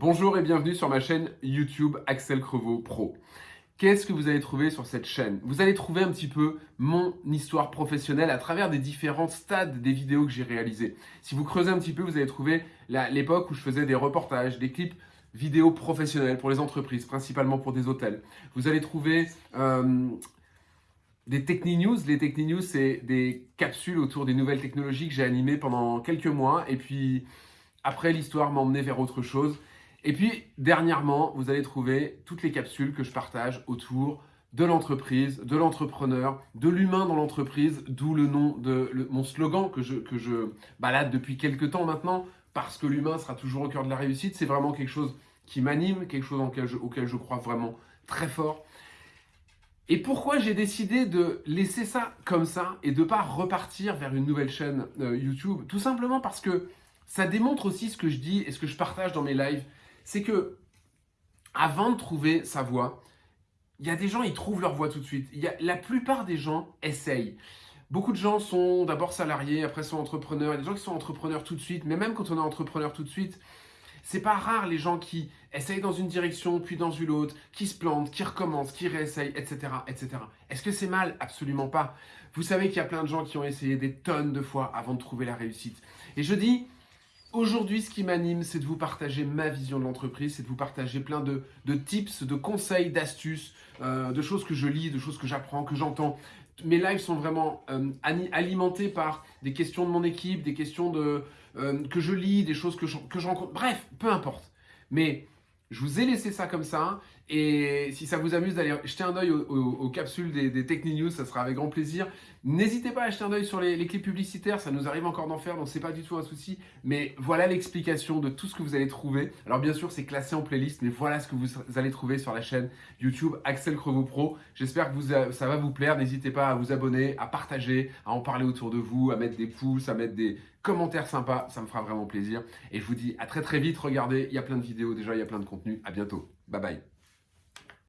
Bonjour et bienvenue sur ma chaîne YouTube Axel Crevaux Pro. Qu'est-ce que vous allez trouver sur cette chaîne? Vous allez trouver un petit peu mon histoire professionnelle à travers des différents stades des vidéos que j'ai réalisées. Si vous creusez un petit peu, vous allez trouver l'époque où je faisais des reportages, des clips vidéos professionnels pour les entreprises, principalement pour des hôtels. Vous allez trouver euh, des Techni-News. Les Techni-News, c'est des capsules autour des nouvelles technologies que j'ai animées pendant quelques mois. Et puis, après, l'histoire m'a emmené vers autre chose. Et puis, dernièrement, vous allez trouver toutes les capsules que je partage autour de l'entreprise, de l'entrepreneur, de l'humain dans l'entreprise, d'où le nom de mon slogan que je, balade depuis quelques temps maintenant, parce que l'humain sera toujours au cœur de la réussite. C'est vraiment quelque chose qui m'anime, quelque chose auquel je, crois vraiment très fort. Et pourquoi j'ai décidé de laisser ça comme ça et de ne pas repartir vers une nouvelle chaîne euh, YouTube? Tout simplement parce que ça démontre aussi ce que je dis et ce que je partage dans mes lives c'est que avant de trouver sa voie, il y a des gens, ils trouvent leur voie tout de suite. La plupart des gens essayent. Beaucoup de gens sont d'abord salariés, après sont entrepreneurs. Il y a des gens qui sont entrepreneurs tout de suite, mais même quand on est entrepreneur tout de suite, c'est pas rare les gens qui essayent dans une direction, puis dans une autre, qui se plantent, qui recommencent, qui réessayent, etc. etc. Est-ce que c'est mal? Absolument pas. Vous savez qu'il y a plein de gens qui ont essayé des tonnes de fois avant de trouver la réussite. Et je dis, Aujourd'hui, ce qui m'anime, c'est de vous partager ma vision de l'entreprise, c'est de vous partager plein de, tips, de conseils, d'astuces, euh, de choses que je lis, de choses que j'apprends, que j'entends. Mes lives sont vraiment euh, alimentés par des questions de mon équipe, des questions de, euh, que je lis, des choses que que je rencontre. Bref, peu importe. Mais je vous ai laissé ça comme ça. Et si ça vous amuse d'aller jeter un oeil aux, capsules des, des News, ça sera avec grand plaisir. N'hésitez pas à jeter un oeil sur les, clips publicitaires, ça nous arrive encore d'en faire, donc c'est pas du tout un souci. Mais voilà l'explication de tout ce que vous allez trouver. Alors bien sûr, c'est classé en playlist, mais voilà ce que vous allez trouver sur la chaîne YouTube Axel Crevaux Pro. J'espère que ça va vous plaire. N'hésitez pas à vous abonner, à partager, à en parler autour de vous, à mettre des pouces, à mettre des commentaires sympas. Ça me fera vraiment plaisir. Et je vous dis à très très vite. Regardez, il y a plein de vidéos déjà, il y a plein de contenu. À bientôt. Bye bye.